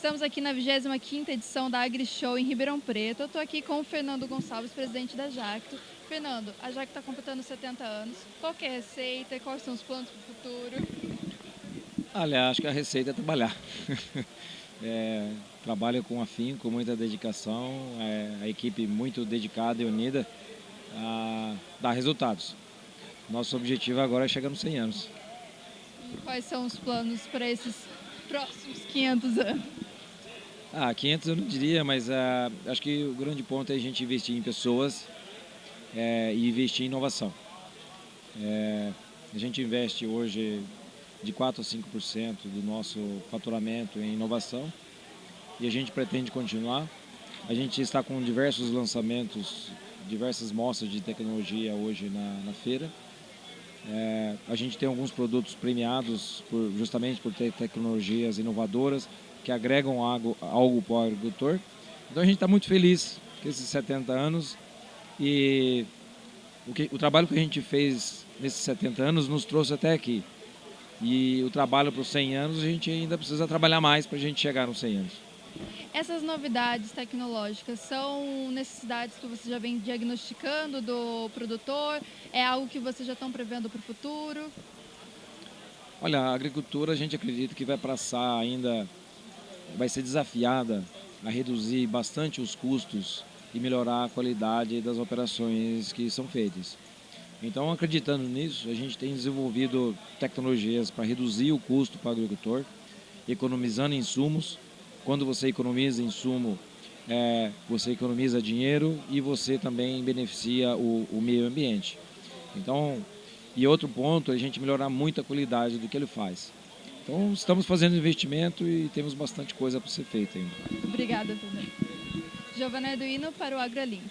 Estamos aqui na 25ª edição da AgriShow em Ribeirão Preto. Eu estou aqui com o Fernando Gonçalves, presidente da Jacto. Fernando, a Jacto está completando 70 anos. Qual é a receita quais são os planos para o futuro? Olha, acho que a receita é trabalhar. é, trabalha com afinco, com muita dedicação, é, a equipe muito dedicada e unida a dar resultados. Nosso objetivo agora é chegar nos 100 anos. E quais são os planos para esses próximos 500 anos? Ah, 500 eu não diria, mas uh, acho que o grande ponto é a gente investir em pessoas é, e investir em inovação. É, a gente investe hoje de 4 a 5% do nosso faturamento em inovação e a gente pretende continuar. A gente está com diversos lançamentos, diversas mostras de tecnologia hoje na, na feira. É, a gente tem alguns produtos premiados por, justamente por ter tecnologias inovadoras que agregam algo, algo para o agricultor. Então a gente está muito feliz com esses 70 anos e o, que, o trabalho que a gente fez nesses 70 anos nos trouxe até aqui. E o trabalho para os 100 anos, a gente ainda precisa trabalhar mais para a gente chegar nos 100 anos. Essas novidades tecnológicas são necessidades que você já vem diagnosticando do produtor? É algo que vocês já estão prevendo para o futuro? Olha, a agricultura a gente acredita que vai passar ainda, vai ser desafiada a reduzir bastante os custos e melhorar a qualidade das operações que são feitas. Então, acreditando nisso, a gente tem desenvolvido tecnologias para reduzir o custo para o agricultor, economizando insumos. Quando você economiza insumo, é, você economiza dinheiro e você também beneficia o, o meio ambiente. Então, e outro ponto a gente melhorar muito a qualidade do que ele faz. Então, estamos fazendo investimento e temos bastante coisa para ser feita ainda. Obrigada, Pedro. Giovana Eduino para o AgroLink.